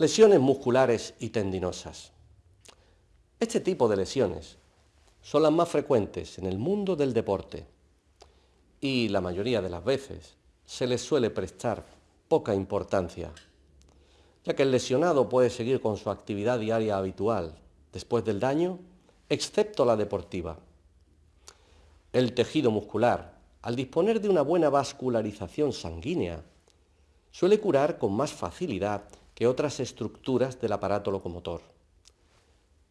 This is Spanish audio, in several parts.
Lesiones musculares y tendinosas. Este tipo de lesiones son las más frecuentes en el mundo del deporte y la mayoría de las veces se les suele prestar poca importancia, ya que el lesionado puede seguir con su actividad diaria habitual después del daño, excepto la deportiva. El tejido muscular, al disponer de una buena vascularización sanguínea, suele curar con más facilidad que otras estructuras del aparato locomotor.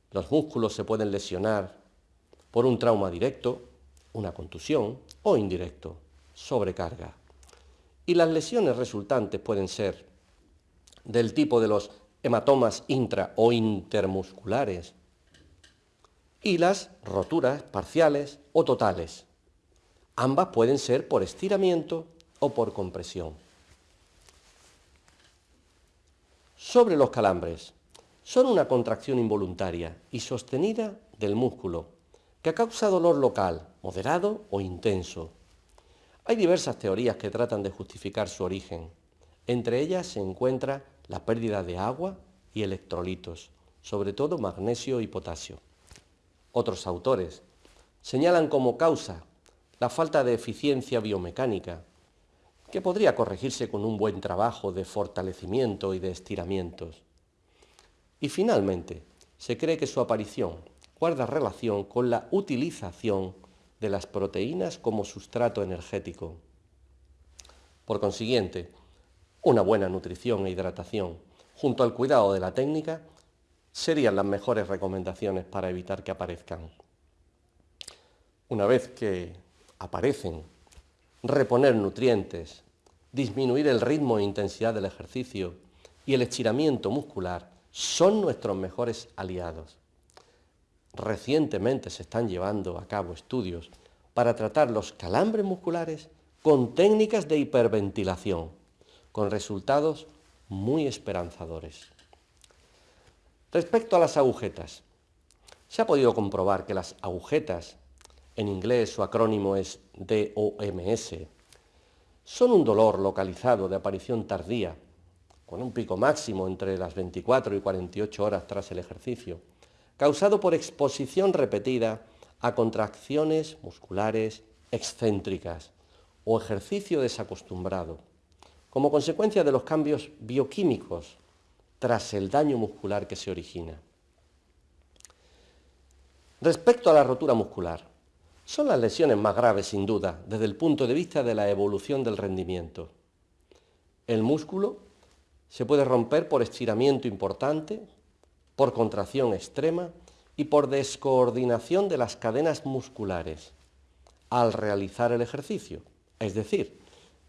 Los músculos se pueden lesionar por un trauma directo, una contusión o indirecto, sobrecarga. Y las lesiones resultantes pueden ser del tipo de los hematomas intra o intermusculares y las roturas parciales o totales. Ambas pueden ser por estiramiento o por compresión. Sobre los calambres. Son una contracción involuntaria y sostenida del músculo, que causa dolor local, moderado o intenso. Hay diversas teorías que tratan de justificar su origen. Entre ellas se encuentra la pérdida de agua y electrolitos, sobre todo magnesio y potasio. Otros autores señalan como causa la falta de eficiencia biomecánica, que podría corregirse con un buen trabajo de fortalecimiento y de estiramientos. Y finalmente, se cree que su aparición guarda relación con la utilización de las proteínas como sustrato energético. Por consiguiente, una buena nutrición e hidratación, junto al cuidado de la técnica, serían las mejores recomendaciones para evitar que aparezcan. Una vez que aparecen reponer nutrientes, disminuir el ritmo e intensidad del ejercicio y el estiramiento muscular son nuestros mejores aliados. Recientemente se están llevando a cabo estudios para tratar los calambres musculares con técnicas de hiperventilación, con resultados muy esperanzadores. Respecto a las agujetas, se ha podido comprobar que las agujetas en inglés su acrónimo es DOMS, son un dolor localizado de aparición tardía, con un pico máximo entre las 24 y 48 horas tras el ejercicio, causado por exposición repetida a contracciones musculares excéntricas o ejercicio desacostumbrado, como consecuencia de los cambios bioquímicos tras el daño muscular que se origina. Respecto a la rotura muscular, son las lesiones más graves, sin duda, desde el punto de vista de la evolución del rendimiento. El músculo se puede romper por estiramiento importante, por contracción extrema y por descoordinación de las cadenas musculares al realizar el ejercicio. Es decir,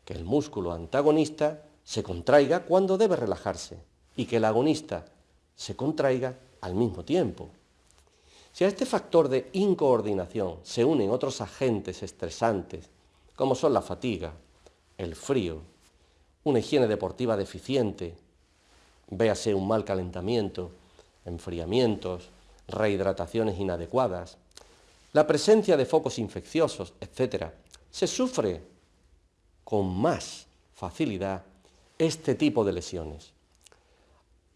que el músculo antagonista se contraiga cuando debe relajarse y que el agonista se contraiga al mismo tiempo. Si a este factor de incoordinación se unen otros agentes estresantes, como son la fatiga, el frío, una higiene deportiva deficiente, véase un mal calentamiento, enfriamientos, rehidrataciones inadecuadas, la presencia de focos infecciosos, etc., se sufre con más facilidad este tipo de lesiones.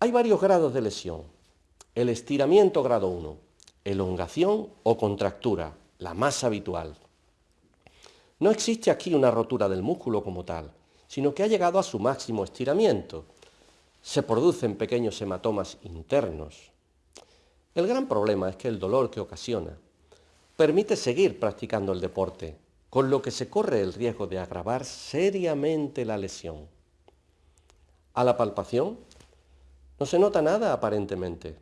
Hay varios grados de lesión. El estiramiento grado 1, elongación o contractura, la más habitual. No existe aquí una rotura del músculo como tal, sino que ha llegado a su máximo estiramiento. Se producen pequeños hematomas internos. El gran problema es que el dolor que ocasiona permite seguir practicando el deporte, con lo que se corre el riesgo de agravar seriamente la lesión. A la palpación no se nota nada aparentemente,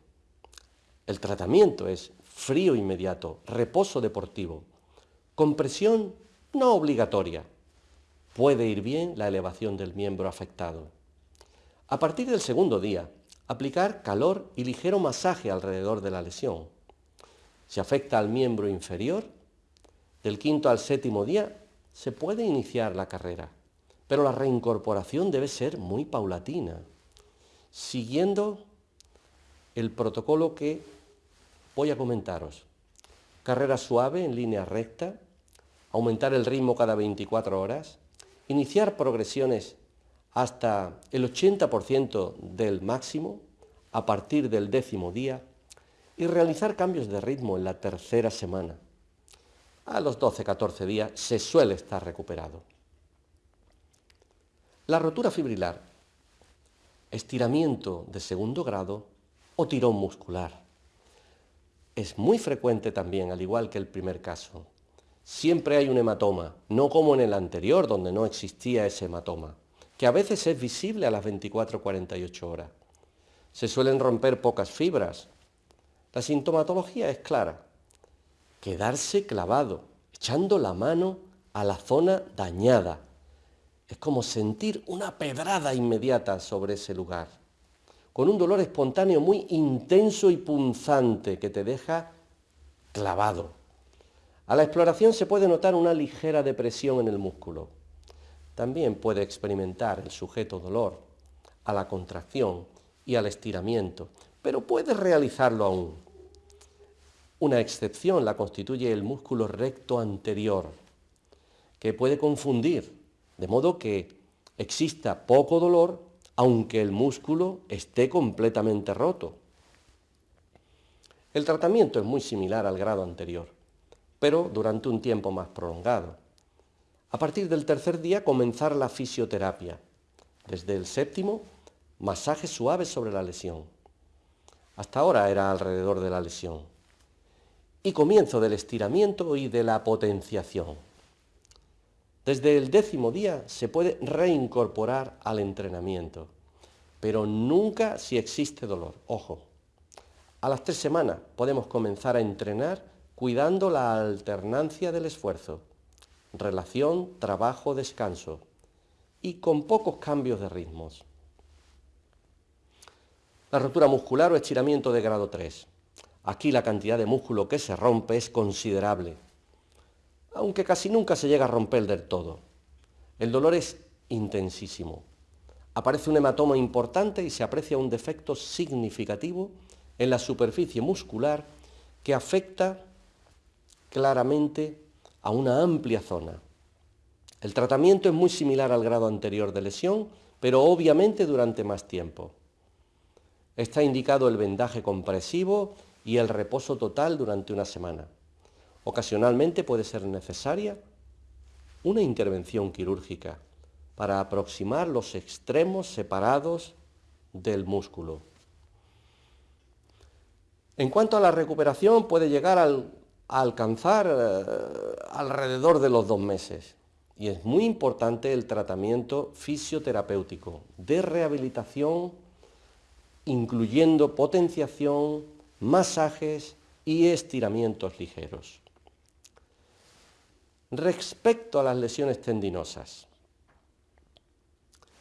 el tratamiento es frío inmediato, reposo deportivo, compresión no obligatoria. Puede ir bien la elevación del miembro afectado. A partir del segundo día, aplicar calor y ligero masaje alrededor de la lesión. Si afecta al miembro inferior, del quinto al séptimo día se puede iniciar la carrera, pero la reincorporación debe ser muy paulatina, siguiendo el protocolo que voy a comentaros. Carrera suave en línea recta, aumentar el ritmo cada 24 horas, iniciar progresiones hasta el 80% del máximo a partir del décimo día y realizar cambios de ritmo en la tercera semana. A los 12-14 días se suele estar recuperado. La rotura fibrilar, estiramiento de segundo grado o tirón muscular. Es muy frecuente también, al igual que el primer caso. Siempre hay un hematoma, no como en el anterior, donde no existía ese hematoma, que a veces es visible a las 24-48 horas. Se suelen romper pocas fibras. La sintomatología es clara. Quedarse clavado, echando la mano a la zona dañada. Es como sentir una pedrada inmediata sobre ese lugar, con un dolor espontáneo muy intenso y punzante que te deja clavado. A la exploración se puede notar una ligera depresión en el músculo. También puede experimentar el sujeto dolor a la contracción y al estiramiento, pero puede realizarlo aún. Una excepción la constituye el músculo recto anterior, que puede confundir, de modo que exista poco dolor aunque el músculo esté completamente roto. El tratamiento es muy similar al grado anterior, pero durante un tiempo más prolongado. A partir del tercer día comenzar la fisioterapia. Desde el séptimo masajes suaves sobre la lesión. Hasta ahora era alrededor de la lesión. Y comienzo del estiramiento y de la potenciación. Desde el décimo día se puede reincorporar al entrenamiento, pero nunca si existe dolor. Ojo, a las tres semanas podemos comenzar a entrenar cuidando la alternancia del esfuerzo, relación, trabajo, descanso y con pocos cambios de ritmos. La rotura muscular o estiramiento de grado 3. Aquí la cantidad de músculo que se rompe es considerable, aunque casi nunca se llega a romper del todo. El dolor es intensísimo. Aparece un hematoma importante y se aprecia un defecto significativo en la superficie muscular que afecta claramente a una amplia zona. El tratamiento es muy similar al grado anterior de lesión, pero obviamente durante más tiempo. Está indicado el vendaje compresivo y el reposo total durante una semana. Ocasionalmente puede ser necesaria una intervención quirúrgica para aproximar los extremos separados del músculo. En cuanto a la recuperación, puede llegar a alcanzar eh, alrededor de los dos meses. Y es muy importante el tratamiento fisioterapéutico de rehabilitación incluyendo potenciación, masajes y estiramientos ligeros. Respecto a las lesiones tendinosas,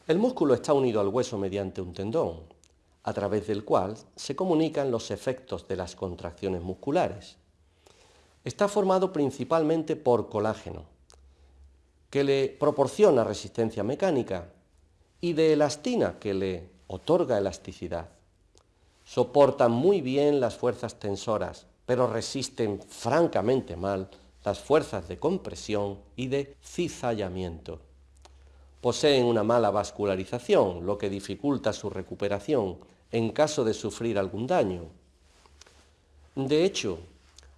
el músculo está unido al hueso mediante un tendón, a través del cual se comunican los efectos de las contracciones musculares. Está formado principalmente por colágeno, que le proporciona resistencia mecánica, y de elastina, que le otorga elasticidad. Soportan muy bien las fuerzas tensoras, pero resisten francamente mal las fuerzas de compresión y de cizallamiento. Poseen una mala vascularización, lo que dificulta su recuperación en caso de sufrir algún daño. De hecho,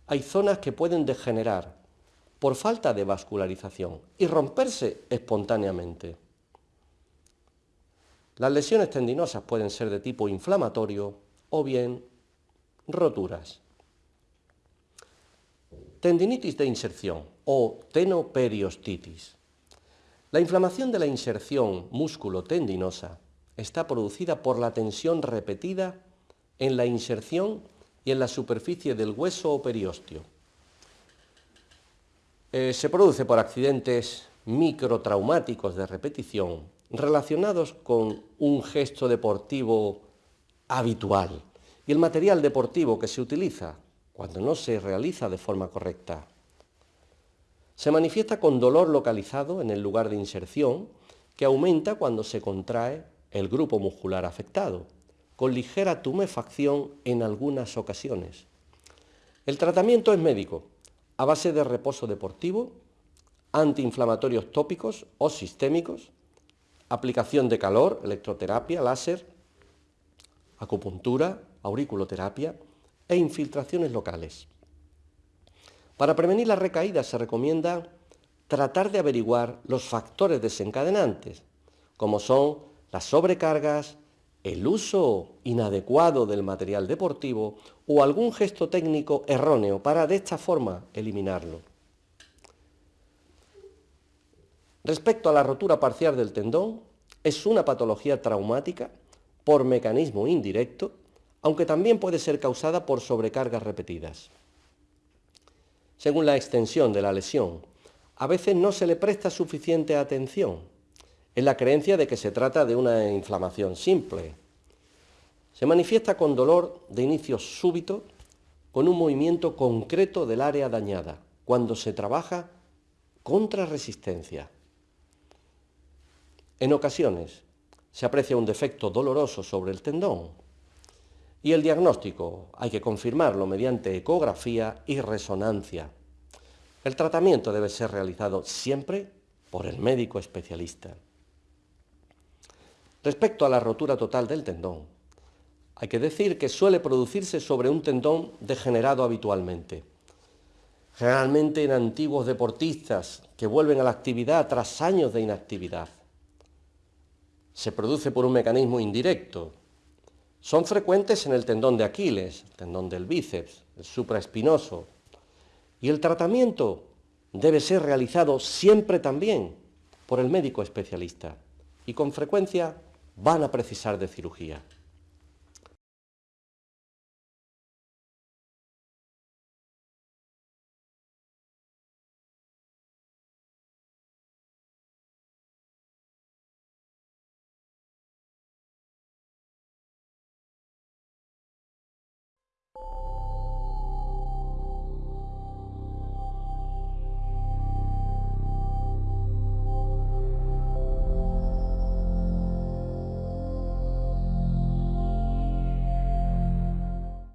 hay zonas que pueden degenerar por falta de vascularización y romperse espontáneamente. Las lesiones tendinosas pueden ser de tipo inflamatorio o bien roturas. Tendinitis de inserción o tenoperiostitis. La inflamación de la inserción músculo-tendinosa está producida por la tensión repetida en la inserción y en la superficie del hueso o periostio. Eh, se produce por accidentes microtraumáticos de repetición relacionados con un gesto deportivo habitual y el material deportivo que se utiliza cuando no se realiza de forma correcta. Se manifiesta con dolor localizado en el lugar de inserción que aumenta cuando se contrae el grupo muscular afectado, con ligera tumefacción en algunas ocasiones. El tratamiento es médico, a base de reposo deportivo, antiinflamatorios tópicos o sistémicos, aplicación de calor, electroterapia, láser, acupuntura, auriculoterapia e infiltraciones locales. Para prevenir las recaídas se recomienda tratar de averiguar los factores desencadenantes, como son las sobrecargas, el uso inadecuado del material deportivo o algún gesto técnico erróneo para de esta forma eliminarlo. Respecto a la rotura parcial del tendón, es una patología traumática por mecanismo indirecto, aunque también puede ser causada por sobrecargas repetidas. Según la extensión de la lesión, a veces no se le presta suficiente atención. Es la creencia de que se trata de una inflamación simple. Se manifiesta con dolor de inicio súbito, con un movimiento concreto del área dañada, cuando se trabaja contra resistencia. En ocasiones se aprecia un defecto doloroso sobre el tendón y el diagnóstico hay que confirmarlo mediante ecografía y resonancia. El tratamiento debe ser realizado siempre por el médico especialista. Respecto a la rotura total del tendón, hay que decir que suele producirse sobre un tendón degenerado habitualmente, generalmente en antiguos deportistas que vuelven a la actividad tras años de inactividad se produce por un mecanismo indirecto. Son frecuentes en el tendón de Aquiles, el tendón del bíceps, el supraespinoso. Y el tratamiento debe ser realizado siempre también por el médico especialista y con frecuencia van a precisar de cirugía. you